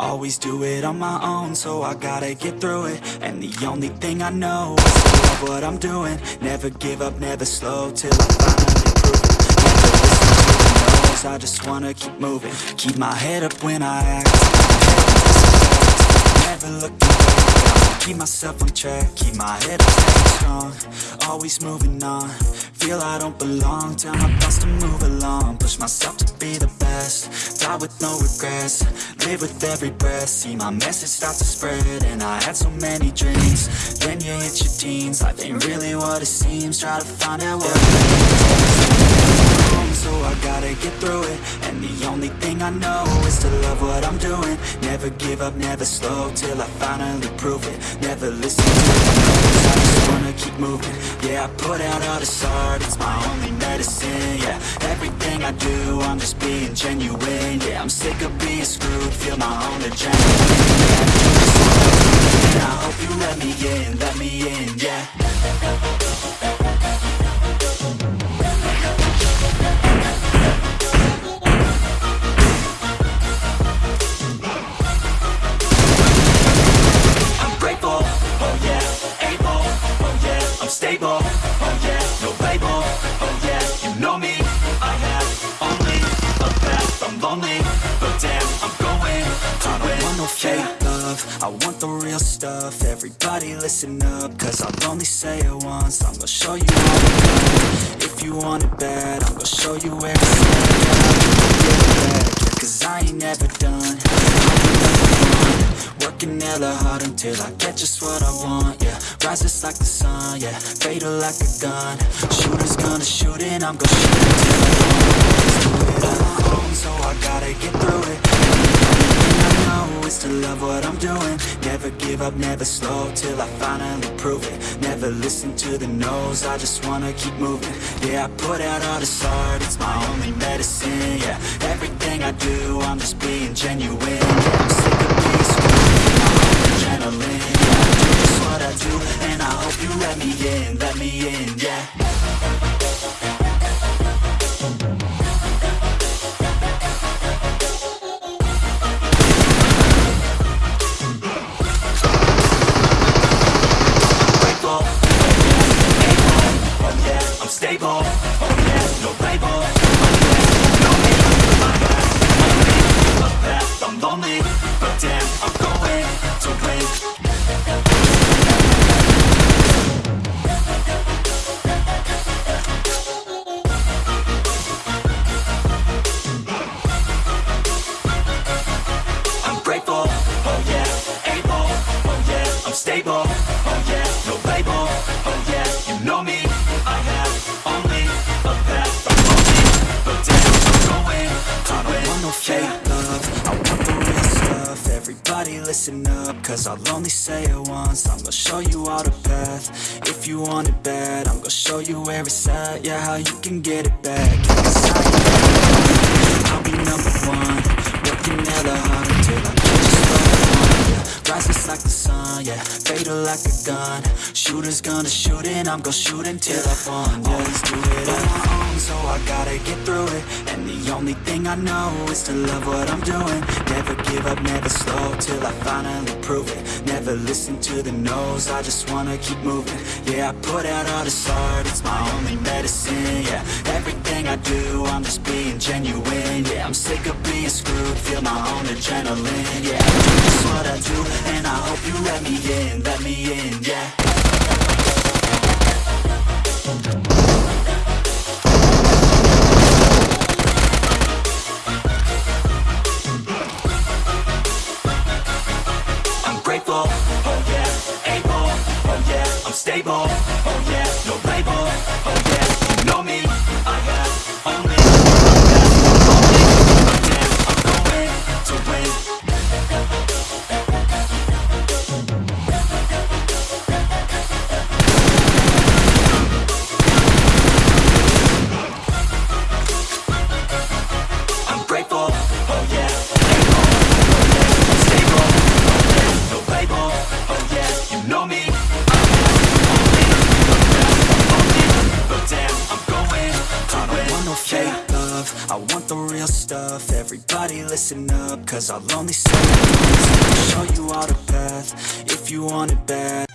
Always do it on my own, so I gotta get through it. And the only thing I know is love what I'm doing. Never give up, never slow, till I finally prove it. Never listen to the no's, I just wanna keep moving. Keep my head up when I act. Never looking back, keep myself on track Keep my head up, strong, always moving on. Feel I don't belong, tell my thoughts to move along. Push myself to be the best, die with no regrets. Live with every breath, see my message start to spread. And I had so many dreams, then you hit your teens. Life ain't really what it seems, try to find out what so I gotta get through it. And the only thing I know is to love what I'm doing Never give up, never slow, till I finally prove it. Never listen to the no's, I just wanna keep moving. Yeah, I put out all this art, it's my only medicine Yeah, everything I do, I'm just being genuine Yeah, I'm sick of being screwed, feel my own adrenaline Yeah, I hope you let me in, let me in, yeah love, I want the real stuff, everybody listen up, cause I'll only say it once, I'm gonna show you do it, if you want it bad, I'm gonna show you where it's at, yeah, cause I ain't never done, Working hella hard until I get just what I want, yeah. Rises like the sun, yeah. Fatal like a gun. Shooters gonna shoot and I'm gonna shoot until I fall on my own, so I gotta get through it To love what I'm doing. Never give up, never slow, till I finally prove it. Never listen to the no's, I just wanna keep moving. Yeah, I put out all this art, it's my only medicine, yeah. Everything I do, I'm just being genuine Yeah, fake love, I want the real stuff, everybody listen up, cause I'll only say it once, I'm gonna show you all the path, if you want it bad, I'm gonna show you where it's at, yeah, how you can get it back, yeah, 'cause I ain't I'll be number one. Working hella hard until I Rises like the sun, yeah. Fatal like a gun. Shooters gonna shoot and I'm gonna shoot until I fall. Yeah. Always do it on my own, so I gotta get through it. And the only thing I know is to love what I'm doing. Never give up, never slow, till I finally prove it. Never listen to the no's, I just wanna keep moving. Yeah, I put out all this art, it's my only medicine, yeah. Everything I do, I'm just being genuine, yeah. I'm sick of being screwed, feel my own adrenaline, yeah. Just what I do, and I hope you let me in, let me in, yeah yeah, love, I want the real stuff. Everybody listen up Cause I'll only say show you all the path If you want it bad